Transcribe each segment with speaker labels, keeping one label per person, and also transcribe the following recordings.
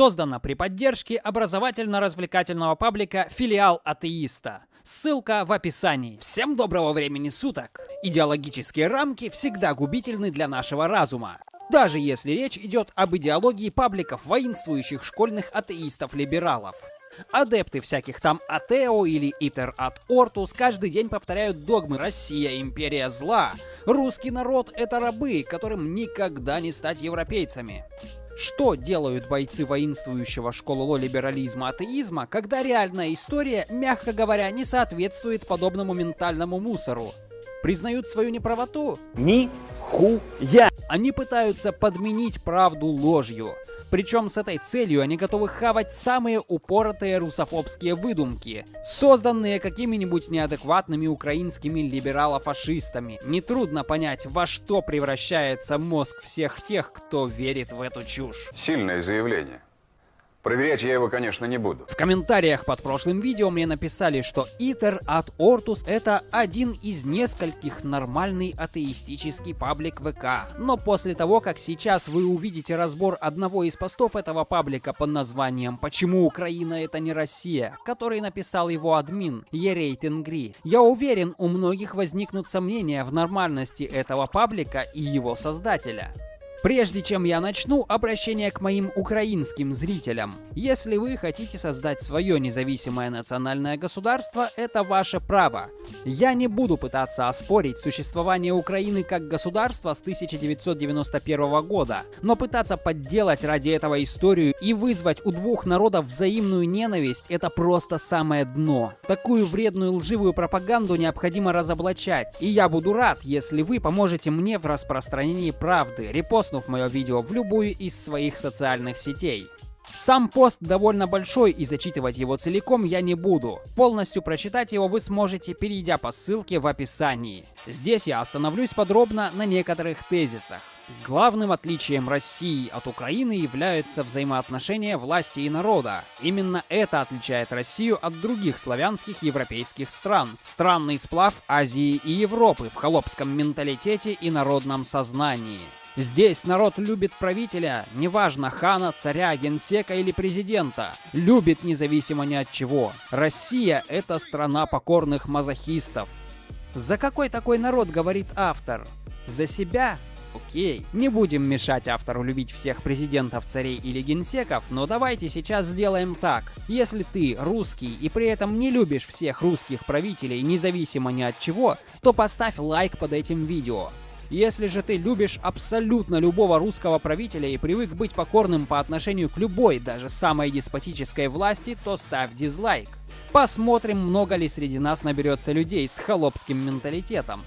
Speaker 1: Создана при поддержке образовательно-развлекательного паблика «Филиал атеиста». Ссылка в описании. Всем доброго времени суток! Идеологические рамки всегда губительны для нашего разума. Даже если речь идет об идеологии пабликов воинствующих школьных атеистов-либералов. Адепты всяких там Атео или Итер от Ортус каждый день повторяют догмы «Россия – империя зла», «Русский народ – это рабы, которым никогда не стать европейцами». Что делают бойцы воинствующего школы либерализма атеизма, когда реальная история, мягко говоря, не соответствует подобному ментальному мусору? Признают свою неправоту?
Speaker 2: Ни хуя!
Speaker 1: Они пытаются подменить правду ложью. Причем с этой целью они готовы хавать самые упоротые русофобские выдумки, созданные какими-нибудь неадекватными украинскими либерало-фашистами. Нетрудно понять, во что превращается мозг всех тех, кто верит в эту чушь.
Speaker 3: Сильное заявление. Проверять я его, конечно, не буду.
Speaker 1: В комментариях под прошлым видео мне написали, что Итер от Ортус это один из нескольких нормальный атеистический паблик ВК. Но после того, как сейчас вы увидите разбор одного из постов этого паблика под названием «Почему Украина это не Россия», который написал его админ Ерей Тенгри, я уверен, у многих возникнут сомнения в нормальности этого паблика и его создателя. Прежде чем я начну, обращение к моим украинским зрителям. Если вы хотите создать свое независимое национальное государство, это ваше право. Я не буду пытаться оспорить существование Украины как государства с 1991 года, но пытаться подделать ради этого историю и вызвать у двух народов взаимную ненависть – это просто самое дно. Такую вредную лживую пропаганду необходимо разоблачать, и я буду рад, если вы поможете мне в распространении правды, репост репостнув мое видео в любую из своих социальных сетей. Сам пост довольно большой и зачитывать его целиком я не буду. Полностью прочитать его вы сможете, перейдя по ссылке в описании. Здесь я остановлюсь подробно на некоторых тезисах. Главным отличием России от Украины являются взаимоотношения власти и народа. Именно это отличает Россию от других славянских европейских стран. Странный сплав Азии и Европы в холопском менталитете и народном сознании. Здесь народ любит правителя, неважно, хана, царя, генсека или президента. Любит независимо ни от чего. Россия — это страна покорных мазохистов. За какой такой народ говорит автор? За себя? Окей. Не будем мешать автору любить всех президентов, царей или генсеков, но давайте сейчас сделаем так. Если ты русский и при этом не любишь всех русских правителей, независимо ни от чего, то поставь лайк под этим видео. Если же ты любишь абсолютно любого русского правителя и привык быть покорным по отношению к любой, даже самой деспотической власти, то ставь дизлайк. Посмотрим, много ли среди нас наберется людей с холопским менталитетом.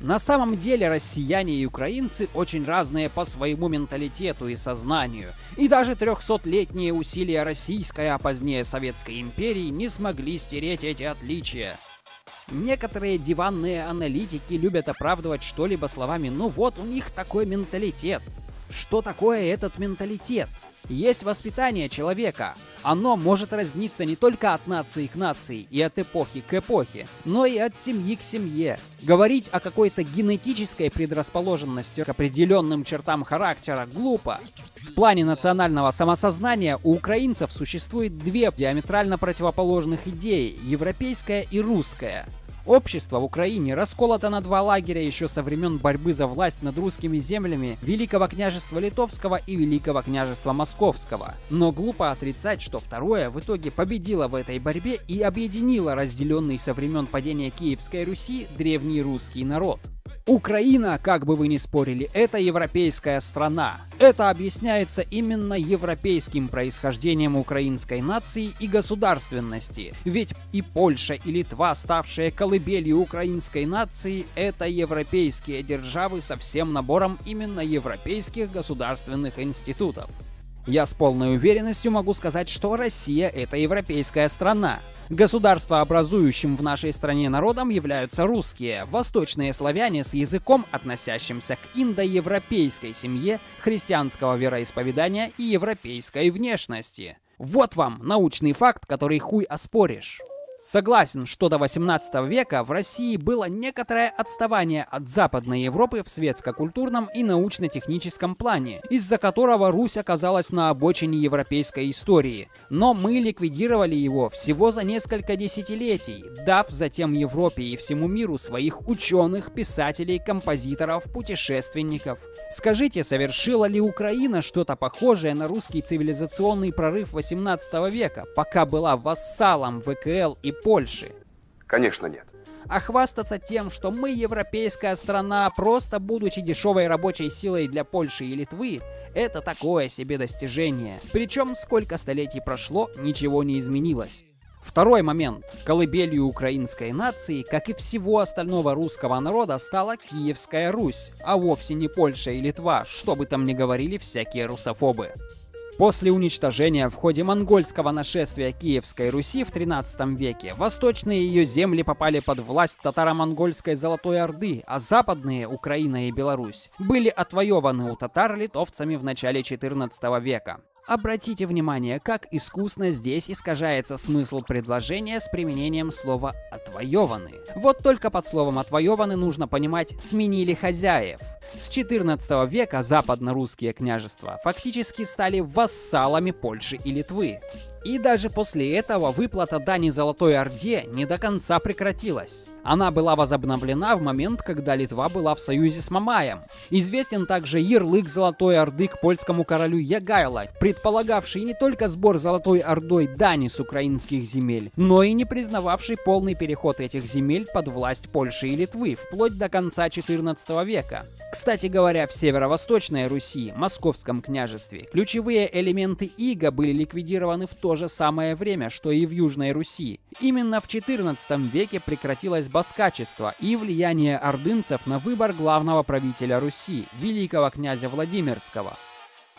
Speaker 1: На самом деле россияне и украинцы очень разные по своему менталитету и сознанию. И даже 300-летние усилия российской, а позднее советской империи не смогли стереть эти отличия. Некоторые диванные аналитики любят оправдывать что-либо словами «ну вот у них такой менталитет». Что такое этот менталитет? Есть воспитание человека. Оно может разниться не только от нации к нации и от эпохи к эпохе, но и от семьи к семье. Говорить о какой-то генетической предрасположенности к определенным чертам характера глупо. В плане национального самосознания у украинцев существует две диаметрально противоположных идеи – европейская и русская. Общество в Украине расколото на два лагеря еще со времен борьбы за власть над русскими землями Великого княжества Литовского и Великого княжества Московского. Но глупо отрицать, что второе в итоге победило в этой борьбе и объединило разделенный со времен падения Киевской Руси древний русский народ. Украина, как бы вы ни спорили, это европейская страна. Это объясняется именно европейским происхождением украинской нации и государственности. Ведь и Польша, и Литва, ставшие колыбелью украинской нации, это европейские державы со всем набором именно европейских государственных институтов. Я с полной уверенностью могу сказать, что Россия — это европейская страна. Государствообразующим в нашей стране народом являются русские, восточные славяне с языком, относящимся к индоевропейской семье, христианского вероисповедания и европейской внешности. Вот вам научный факт, который хуй оспоришь. Согласен, что до 18 века в России было некоторое отставание от Западной Европы в светско-культурном и научно-техническом плане, из-за которого Русь оказалась на обочине европейской истории. Но мы ликвидировали его всего за несколько десятилетий, дав затем Европе и всему миру своих ученых, писателей, композиторов, путешественников. Скажите, совершила ли Украина что-то похожее на русский цивилизационный прорыв 18 века, пока была вассалом ВКЛ и Польши.
Speaker 3: Конечно, нет.
Speaker 1: А хвастаться тем, что мы европейская страна, просто будучи дешевой рабочей силой для Польши и Литвы, это такое себе достижение. Причем сколько столетий прошло, ничего не изменилось. Второй момент. Колыбелью украинской нации, как и всего остального русского народа, стала Киевская Русь, а вовсе не Польша и Литва, что бы там ни говорили всякие русофобы. После уничтожения в ходе монгольского нашествия Киевской Руси в 13 веке восточные ее земли попали под власть татаро-монгольской Золотой Орды, а западные, Украина и Беларусь, были отвоеваны у татар литовцами в начале 14 века. Обратите внимание, как искусно здесь искажается смысл предложения с применением слова «отвоеваны». Вот только под словом «отвоеваны» нужно понимать «сменили хозяев». С 14 века западно-русские княжества фактически стали вассалами Польши и Литвы. И даже после этого выплата дани Золотой Орде не до конца прекратилась. Она была возобновлена в момент, когда Литва была в союзе с Мамаем. Известен также ярлык Золотой Орды к польскому королю Ягайло, предполагавший не только сбор Золотой Ордой дани с украинских земель, но и не признававший полный переход этих земель под власть Польши и Литвы вплоть до конца 14 века. Кстати говоря, в северо-восточной Руси, Московском княжестве, ключевые элементы иго были ликвидированы в то же самое время, что и в Южной Руси. Именно в XIV веке прекратилось баскачество и влияние ордынцев на выбор главного правителя Руси, великого князя Владимирского.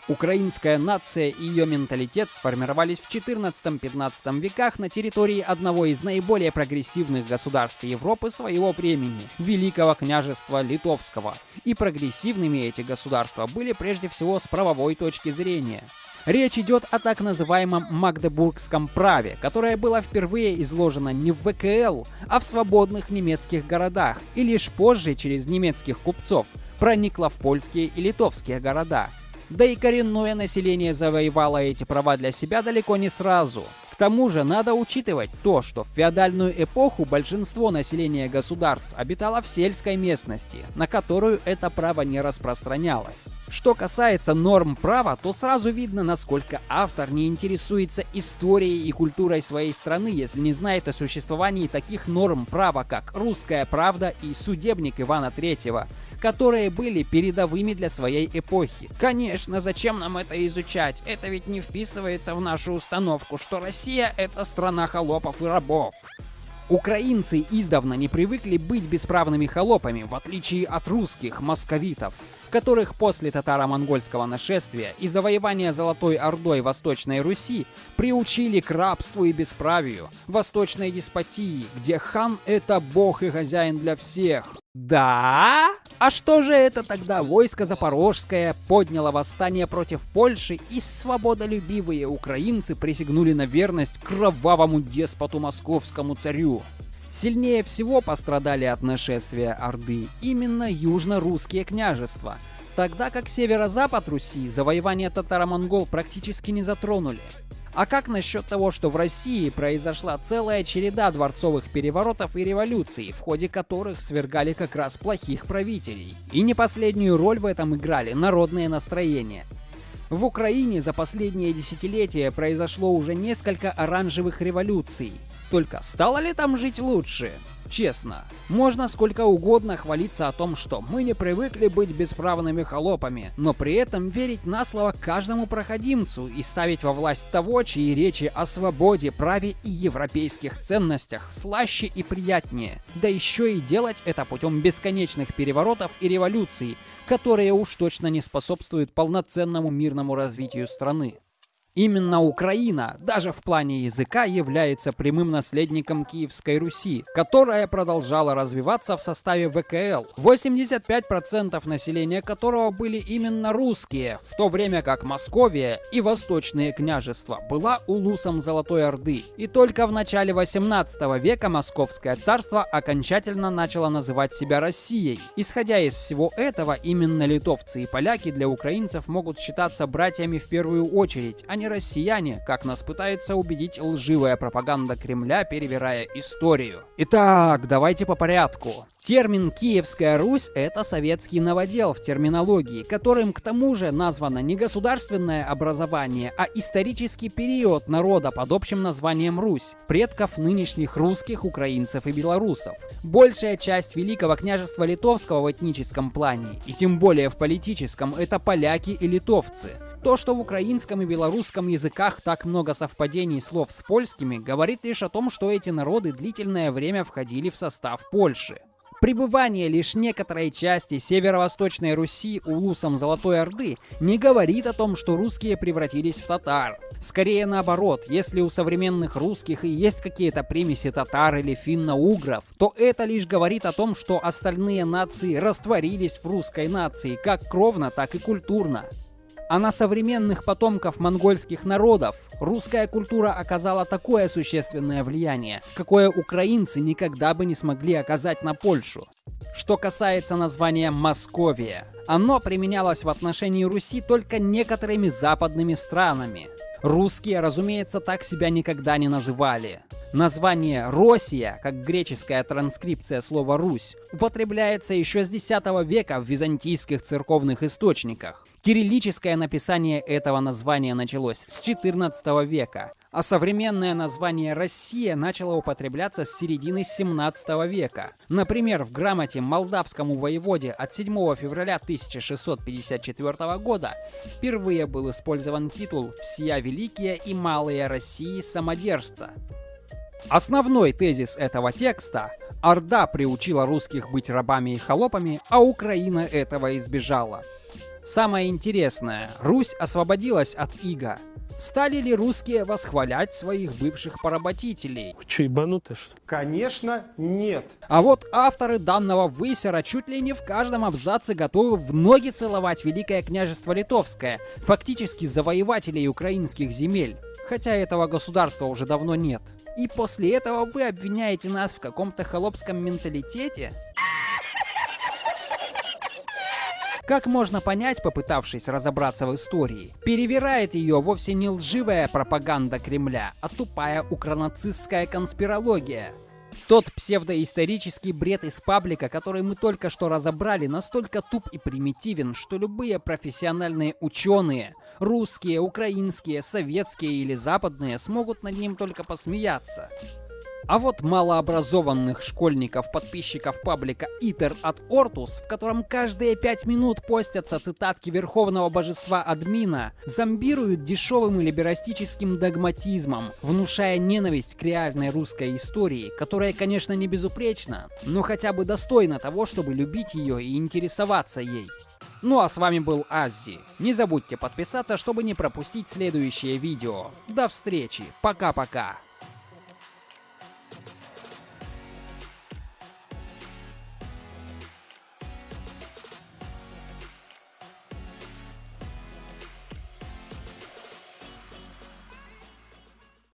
Speaker 1: Украинская нация и ее менталитет сформировались в 14-15 веках на территории одного из наиболее прогрессивных государств Европы своего времени – Великого княжества Литовского. И прогрессивными эти государства были прежде всего с правовой точки зрения. Речь идет о так называемом Магдебургском праве, которое было впервые изложено не в ВКЛ, а в свободных немецких городах, и лишь позже через немецких купцов проникло в польские и литовские города. Да и коренное население завоевало эти права для себя далеко не сразу. К тому же надо учитывать то, что в феодальную эпоху большинство населения государств обитало в сельской местности, на которую это право не распространялось. Что касается норм права, то сразу видно, насколько автор не интересуется историей и культурой своей страны, если не знает о существовании таких норм права, как «Русская правда» и «Судебник Ивана III», которые были передовыми для своей эпохи. Конечно, зачем нам это изучать? Это ведь не вписывается в нашу установку, что Россия — это страна холопов и рабов. Украинцы издавна не привыкли быть бесправными холопами, в отличие от русских московитов, которых после татаро-монгольского нашествия и завоевания Золотой Ордой Восточной Руси приучили к рабству и бесправию, восточной деспотии, где хан — это бог и хозяин для всех. Да? А что же это тогда войско Запорожское подняло восстание против Польши и свободолюбивые украинцы присягнули на верность кровавому деспоту московскому царю? Сильнее всего пострадали от нашествия Орды именно южно-русские княжества, тогда как северо-запад Руси завоевание татаро-монгол практически не затронули. А как насчет того, что в России произошла целая череда дворцовых переворотов и революций, в ходе которых свергали как раз плохих правителей? И не последнюю роль в этом играли народные настроения. В Украине за последние десятилетия произошло уже несколько оранжевых революций. Только стало ли там жить лучше? Честно, можно сколько угодно хвалиться о том, что мы не привыкли быть бесправными холопами, но при этом верить на слово каждому проходимцу и ставить во власть того, чьи речи о свободе, праве и европейских ценностях слаще и приятнее. Да еще и делать это путем бесконечных переворотов и революций, которые уж точно не способствуют полноценному мирному развитию страны. Именно Украина, даже в плане языка, является прямым наследником Киевской Руси, которая продолжала развиваться в составе ВКЛ, 85% населения которого были именно русские, в то время как Московия и Восточные княжества была улусом Золотой Орды. И только в начале 18 века Московское царство окончательно начало называть себя Россией. Исходя из всего этого, именно литовцы и поляки для украинцев могут считаться братьями в первую очередь, а не россияне, как нас пытается убедить лживая пропаганда Кремля, перевирая историю. Итак, давайте по порядку. Термин «Киевская Русь» — это советский новодел в терминологии, которым к тому же названо не государственное образование, а исторический период народа под общим названием Русь, предков нынешних русских, украинцев и белорусов. Большая часть Великого княжества Литовского в этническом плане, и тем более в политическом, это поляки и литовцы. То, что в украинском и белорусском языках так много совпадений слов с польскими, говорит лишь о том, что эти народы длительное время входили в состав Польши. Пребывание лишь некоторой части северо-восточной Руси улусом Золотой Орды не говорит о том, что русские превратились в татар. Скорее наоборот, если у современных русских и есть какие-то примеси татар или финно-угров, то это лишь говорит о том, что остальные нации растворились в русской нации как кровно, так и культурно. А на современных потомков монгольских народов русская культура оказала такое существенное влияние, какое украинцы никогда бы не смогли оказать на Польшу. Что касается названия Московия, оно применялось в отношении Руси только некоторыми западными странами. Русские, разумеется, так себя никогда не называли. Название «Россия», как греческая транскрипция слова «Русь», употребляется еще с X века в византийских церковных источниках. Кириллическое написание этого названия началось с XIV века, а современное название «Россия» начало употребляться с середины 17 века. Например, в грамоте молдавскому воеводе от 7 февраля 1654 года впервые был использован титул «Всея Великие и Малые России самодержца». Основной тезис этого текста – Орда приучила русских быть рабами и холопами, а Украина этого избежала. Самое интересное, Русь освободилась от ига. Стали ли русские восхвалять своих бывших поработителей?
Speaker 4: Че, ебанутый что?
Speaker 5: Конечно, нет.
Speaker 1: А вот авторы данного высера чуть ли не в каждом абзаце готовы в ноги целовать Великое княжество Литовское, фактически завоевателей украинских земель. Хотя этого государства уже давно нет. И после этого вы обвиняете нас в каком-то холопском менталитете? Как можно понять, попытавшись разобраться в истории, перевирает ее вовсе не лживая пропаганда Кремля, а тупая укронацистская конспирология. Тот псевдоисторический бред из паблика, который мы только что разобрали, настолько туп и примитивен, что любые профессиональные ученые, русские, украинские, советские или западные, смогут над ним только посмеяться. А вот малообразованных школьников-подписчиков паблика Итер от Ортус, в котором каждые пять минут постятся цитатки верховного божества админа, зомбируют дешевым и либерастическим догматизмом, внушая ненависть к реальной русской истории, которая, конечно, не безупречна, но хотя бы достойна того, чтобы любить ее и интересоваться ей. Ну а с вами был Аззи. Не забудьте подписаться, чтобы не пропустить следующее видео. До встречи. Пока-пока.